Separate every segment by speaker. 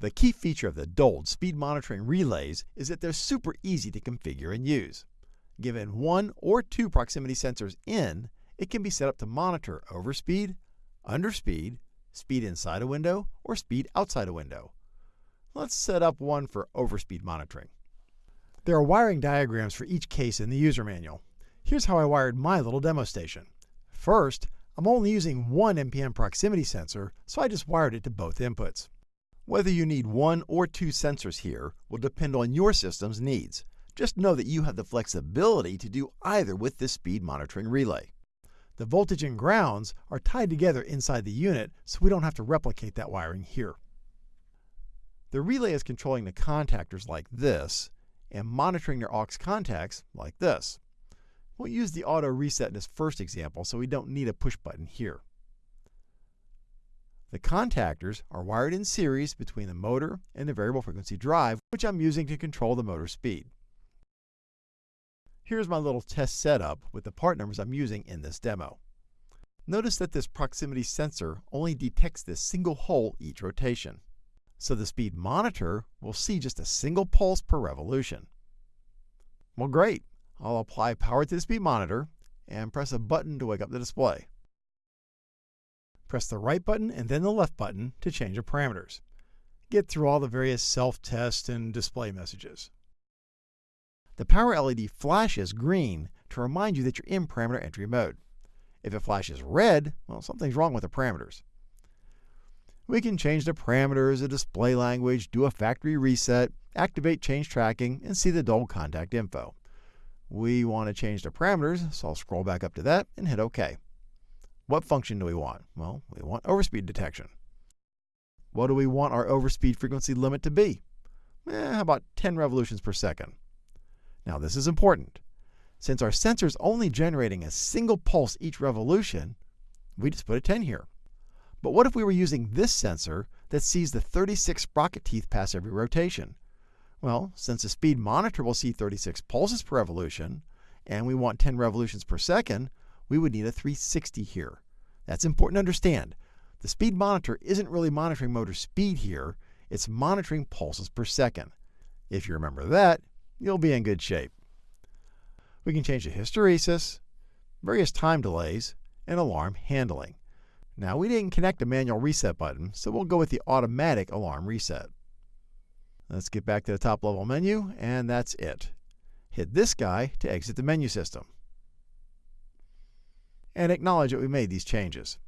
Speaker 1: The key feature of the DOLD speed monitoring relays is that they're super easy to configure and use. Given one or two proximity sensors in, it can be set up to monitor overspeed, underspeed, speed inside a window, or speed outside a window. Let's set up one for overspeed monitoring. There are wiring diagrams for each case in the user manual. Here's how I wired my little demo station. First, I'm only using one NPN proximity sensor, so I just wired it to both inputs. Whether you need one or two sensors here will depend on your system's needs. Just know that you have the flexibility to do either with this speed monitoring relay. The voltage and grounds are tied together inside the unit, so we don't have to replicate that wiring here. The relay is controlling the contactors like this and monitoring their aux contacts like this. We'll use the auto reset in this first example, so we don't need a push button here. The contactors are wired in series between the motor and the variable frequency drive, which I'm using to control the motor speed. Here's my little test setup with the part numbers I'm using in this demo. Notice that this proximity sensor only detects this single hole each rotation. So the speed monitor will see just a single pulse per revolution. Well great, I'll apply power to the speed monitor and press a button to wake up the display. Press the right button and then the left button to change the parameters. Get through all the various self-test and display messages. The power LED flashes green to remind you that you're in parameter entry mode. If it flashes red, well, something's wrong with the parameters. We can change the parameters, the display language, do a factory reset, activate change tracking, and see the DOLD contact info. We want to change the parameters, so I'll scroll back up to that and hit OK. What function do we want? Well, we want overspeed detection. What do we want our overspeed frequency limit to be? Eh, how about 10 revolutions per second? Now this is important. Since our sensor is only generating a single pulse each revolution, we just put a 10 here. But what if we were using this sensor that sees the 36 sprocket teeth pass every rotation? Well, since the speed monitor will see 36 pulses per revolution, and we want 10 revolutions per second, we would need a 360 here. That's important to understand. The speed monitor isn't really monitoring motor speed here, it's monitoring pulses per second. If you remember that, you'll be in good shape. We can change the hysteresis, various time delays, and alarm handling. Now we didn't connect a manual reset button, so we'll go with the automatic alarm reset. Let's get back to the top level menu, and that's it. Hit this guy to exit the menu system and acknowledge that we made these changes.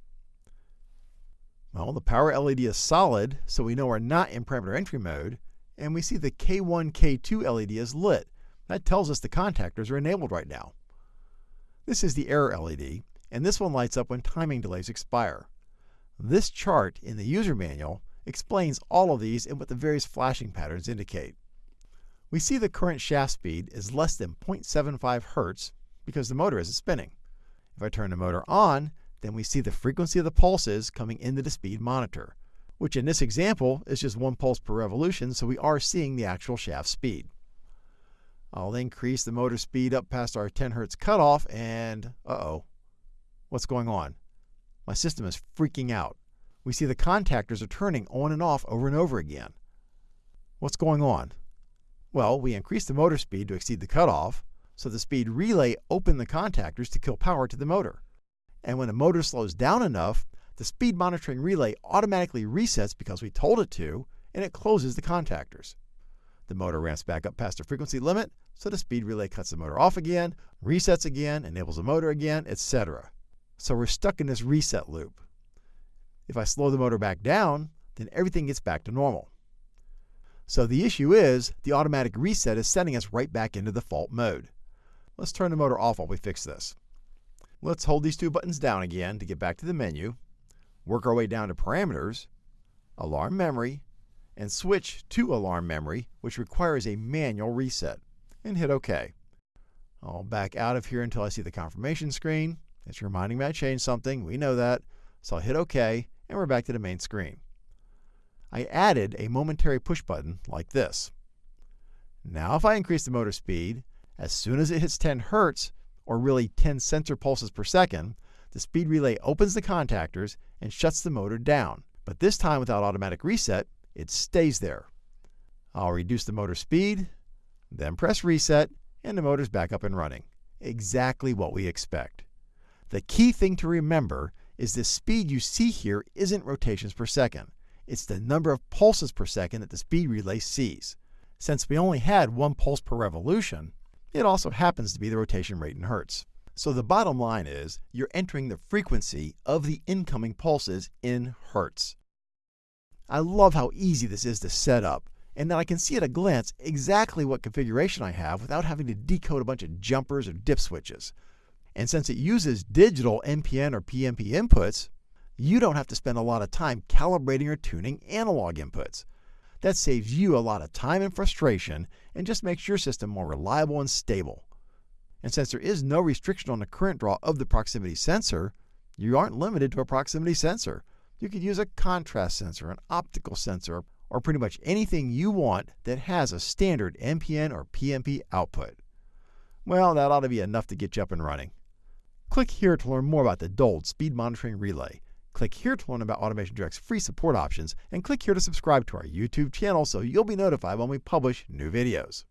Speaker 1: Well, the power LED is solid, so we know we're not in parameter entry mode, and we see the K1, K2 LED is lit. That tells us the contactors are enabled right now. This is the error LED, and this one lights up when timing delays expire. This chart in the user manual explains all of these and what the various flashing patterns indicate. We see the current shaft speed is less than 0.75 Hz because the motor isn't spinning. If I turn the motor on, then we see the frequency of the pulses coming into the speed monitor, which in this example is just one pulse per revolution, so we are seeing the actual shaft speed. I'll increase the motor speed up past our 10 Hz cutoff, and uh-oh, what's going on? My system is freaking out. We see the contactors are turning on and off over and over again. What's going on? Well, we increased the motor speed to exceed the cutoff, so the speed relay opened the contactors to kill power to the motor. And when the motor slows down enough, the speed monitoring relay automatically resets because we told it to, and it closes the contactors. The motor ramps back up past the frequency limit, so the speed relay cuts the motor off again, resets again, enables the motor again, etc. So we're stuck in this reset loop. If I slow the motor back down, then everything gets back to normal. So the issue is the automatic reset is sending us right back into the fault mode. Let's turn the motor off while we fix this. Let's hold these two buttons down again to get back to the menu, work our way down to Parameters, Alarm Memory, and switch to Alarm Memory, which requires a manual reset, and hit OK. I'll back out of here until I see the confirmation screen. It's reminding me I changed something. We know that. So I'll hit OK, and we're back to the main screen. I added a momentary push button like this. Now if I increase the motor speed, as soon as it hits 10 hertz, or really 10 sensor pulses per second, the speed relay opens the contactors and shuts the motor down. But this time without automatic reset, it stays there. I'll reduce the motor speed, then press reset, and the motor's back up and running. Exactly what we expect. The key thing to remember is the speed you see here isn't rotations per second. It's the number of pulses per second that the speed relay sees. Since we only had one pulse per revolution, it also happens to be the rotation rate in hertz. So the bottom line is you're entering the frequency of the incoming pulses in hertz. I love how easy this is to set up and that I can see at a glance exactly what configuration I have without having to decode a bunch of jumpers or dip switches. And since it uses digital NPN or PNP inputs, you don't have to spend a lot of time calibrating or tuning analog inputs. That saves you a lot of time and frustration and just makes your system more reliable and stable. And since there is no restriction on the current draw of the proximity sensor, you aren't limited to a proximity sensor. You could use a contrast sensor, an optical sensor, or pretty much anything you want that has a standard NPN or PNP output. Well, that ought to be enough to get you up and running. Click here to learn more about the DOLD Speed Monitoring Relay. Click here to learn about Automation Direct's free support options, and click here to subscribe to our YouTube channel so you'll be notified when we publish new videos.